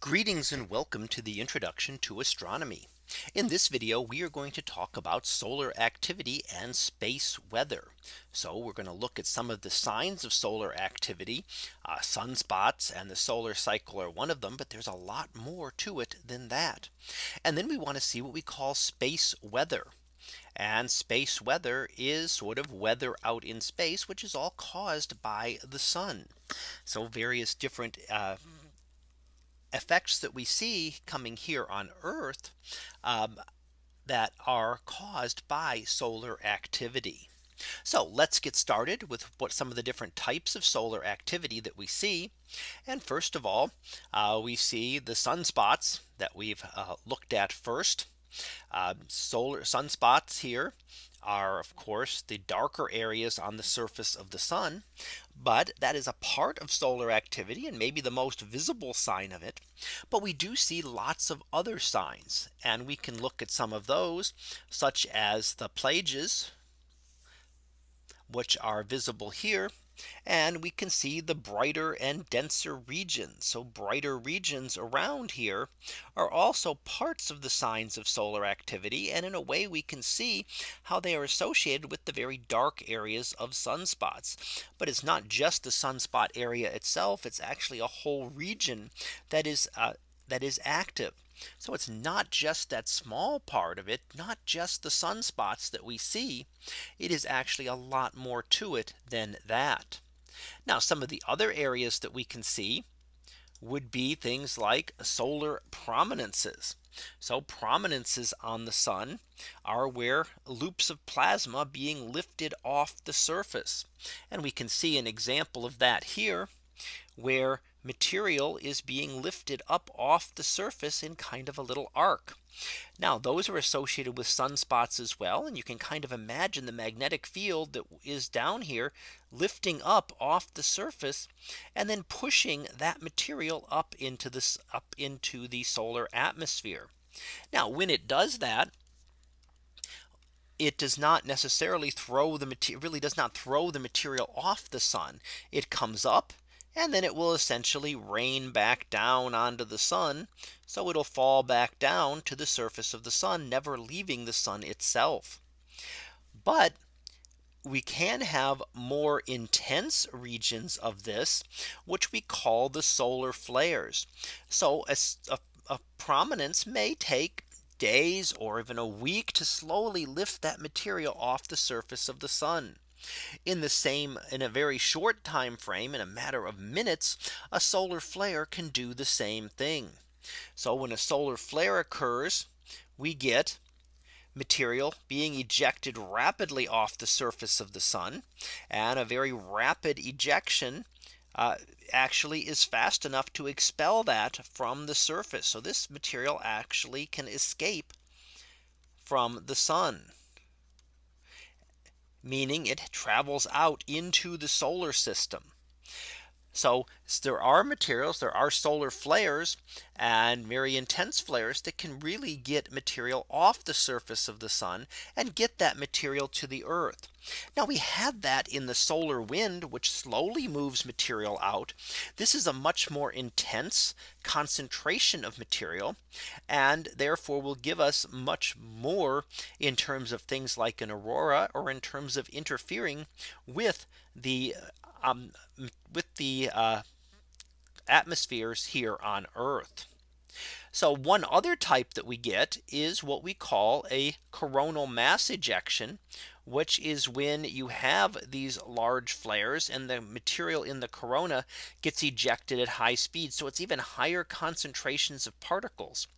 Greetings and welcome to the introduction to astronomy. In this video, we are going to talk about solar activity and space weather. So we're going to look at some of the signs of solar activity. Uh, sunspots and the solar cycle are one of them, but there's a lot more to it than that. And then we want to see what we call space weather. And space weather is sort of weather out in space, which is all caused by the sun. So various different uh, effects that we see coming here on Earth um, that are caused by solar activity. So let's get started with what some of the different types of solar activity that we see. And first of all, uh, we see the sunspots that we've uh, looked at first. Uh, solar sunspots here are of course the darker areas on the surface of the sun. But that is a part of solar activity and maybe the most visible sign of it. But we do see lots of other signs and we can look at some of those such as the Plages which are visible here and we can see the brighter and denser regions. So brighter regions around here are also parts of the signs of solar activity. And in a way we can see how they are associated with the very dark areas of sunspots. But it's not just the sunspot area itself. It's actually a whole region that is uh, that is active. So it's not just that small part of it, not just the sunspots that we see. It is actually a lot more to it than that. Now some of the other areas that we can see would be things like solar prominences. So prominences on the sun are where loops of plasma being lifted off the surface. And we can see an example of that here where material is being lifted up off the surface in kind of a little arc. Now those are associated with sunspots as well. And you can kind of imagine the magnetic field that is down here lifting up off the surface and then pushing that material up into this up into the solar atmosphere. Now when it does that, it does not necessarily throw the material really does not throw the material off the sun. It comes up and then it will essentially rain back down onto the sun. So it'll fall back down to the surface of the sun, never leaving the sun itself. But we can have more intense regions of this, which we call the solar flares. So a, a, a prominence may take days or even a week to slowly lift that material off the surface of the sun. In the same in a very short time frame in a matter of minutes, a solar flare can do the same thing. So when a solar flare occurs, we get material being ejected rapidly off the surface of the sun and a very rapid ejection uh, actually is fast enough to expel that from the surface. So this material actually can escape from the sun meaning it travels out into the solar system. So there are materials, there are solar flares and very intense flares that can really get material off the surface of the sun and get that material to the earth. Now we had that in the solar wind, which slowly moves material out. This is a much more intense concentration of material and therefore will give us much more in terms of things like an aurora or in terms of interfering with the um, with the uh, atmospheres here on Earth. So one other type that we get is what we call a coronal mass ejection, which is when you have these large flares and the material in the corona gets ejected at high speed. So it's even higher concentrations of particles.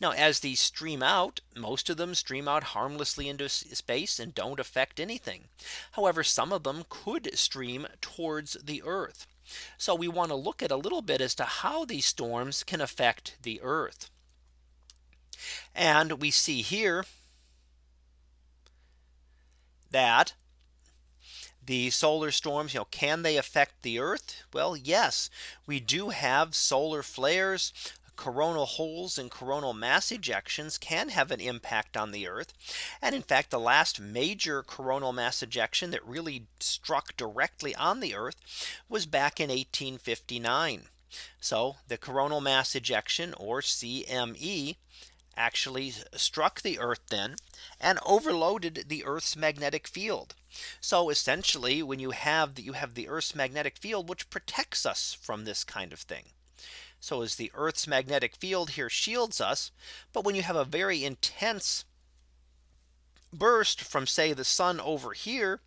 Now as these stream out, most of them stream out harmlessly into space and don't affect anything. However, some of them could stream towards the Earth. So we want to look at a little bit as to how these storms can affect the Earth. And we see here that the solar storms, you know, can they affect the Earth? Well, yes, we do have solar flares coronal holes and coronal mass ejections can have an impact on the Earth. And in fact, the last major coronal mass ejection that really struck directly on the Earth was back in 1859. So the coronal mass ejection or CME actually struck the Earth then and overloaded the Earth's magnetic field. So essentially when you have that you have the Earth's magnetic field which protects us from this kind of thing. So as the Earth's magnetic field here shields us. But when you have a very intense burst from say the sun over here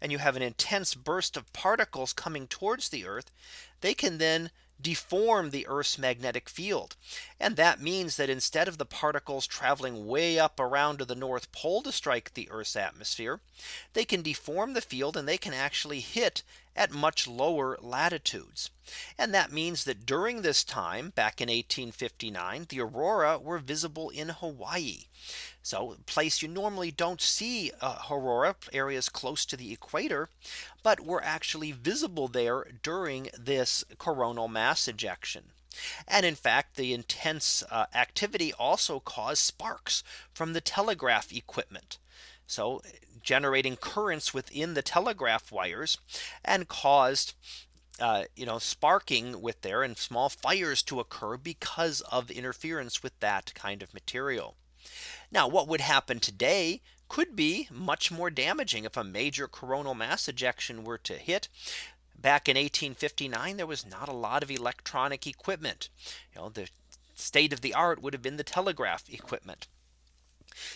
and you have an intense burst of particles coming towards the earth they can then deform the Earth's magnetic field. And that means that instead of the particles traveling way up around to the North Pole to strike the Earth's atmosphere, they can deform the field and they can actually hit at much lower latitudes. And that means that during this time back in 1859, the aurora were visible in Hawaii. So a place you normally don't see uh, aurora areas close to the equator, but were actually visible there during this coronal mass ejection. And in fact, the intense uh, activity also caused sparks from the telegraph equipment. So generating currents within the telegraph wires and caused uh, you know, sparking with there and small fires to occur because of interference with that kind of material. Now what would happen today could be much more damaging. If a major coronal mass ejection were to hit back in 1859 there was not a lot of electronic equipment. You know the state of the art would have been the telegraph equipment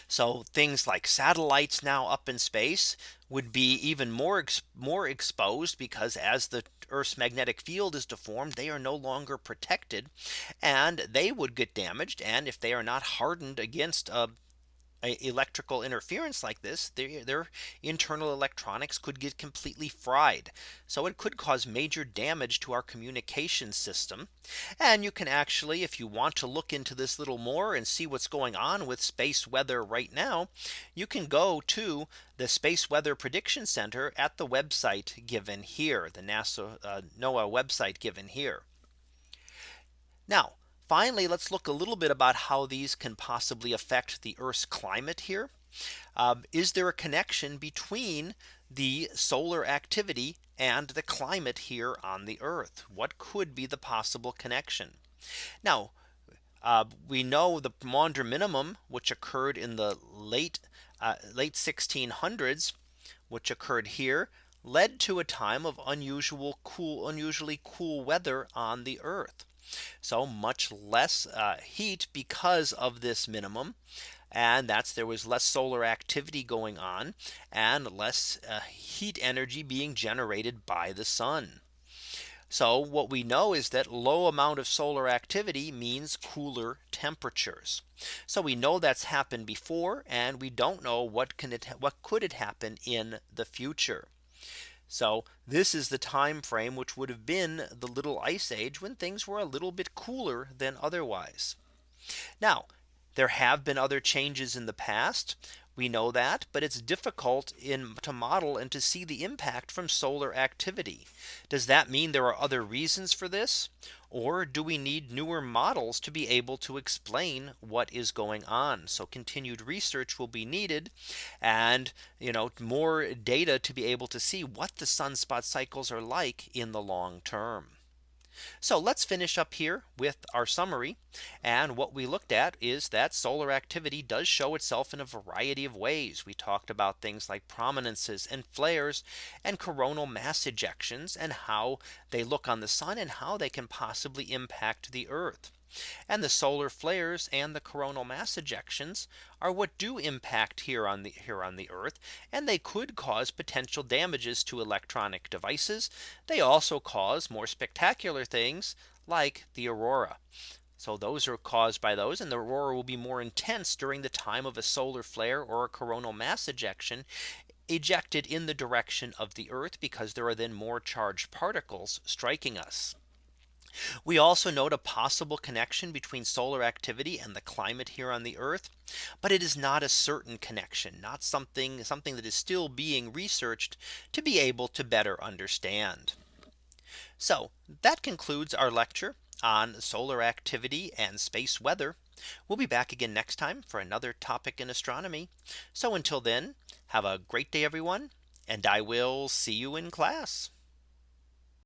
so things like satellites now up in space would be even more more exposed because as the Earth's magnetic field is deformed they are no longer protected and they would get damaged and if they are not hardened against a electrical interference like this their, their internal electronics could get completely fried. So it could cause major damage to our communication system. And you can actually if you want to look into this little more and see what's going on with space weather right now you can go to the space weather prediction center at the website given here the NASA uh, NOAA website given here. Now Finally, let's look a little bit about how these can possibly affect the Earth's climate here. Um, is there a connection between the solar activity and the climate here on the Earth? What could be the possible connection? Now, uh, we know the Maunder minimum, which occurred in the late uh, late 1600s, which occurred here, led to a time of unusual cool, unusually cool weather on the Earth. So much less uh, heat because of this minimum. And that's there was less solar activity going on and less uh, heat energy being generated by the sun. So what we know is that low amount of solar activity means cooler temperatures. So we know that's happened before and we don't know what can it what could it happen in the future. So this is the time frame which would have been the little ice age when things were a little bit cooler than otherwise. Now there have been other changes in the past. We know that, but it's difficult in to model and to see the impact from solar activity. Does that mean there are other reasons for this? Or do we need newer models to be able to explain what is going on? So continued research will be needed and you know more data to be able to see what the sunspot cycles are like in the long term. So let's finish up here with our summary. And what we looked at is that solar activity does show itself in a variety of ways. We talked about things like prominences and flares and coronal mass ejections and how they look on the sun and how they can possibly impact the Earth. And the solar flares and the coronal mass ejections are what do impact here on the here on the Earth. And they could cause potential damages to electronic devices. They also cause more spectacular things like the aurora. So those are caused by those and the aurora will be more intense during the time of a solar flare or a coronal mass ejection ejected in the direction of the Earth because there are then more charged particles striking us. We also note a possible connection between solar activity and the climate here on the Earth. But it is not a certain connection, not something something that is still being researched to be able to better understand. So that concludes our lecture on solar activity and space weather. We'll be back again next time for another topic in astronomy. So until then, have a great day, everyone, and I will see you in class.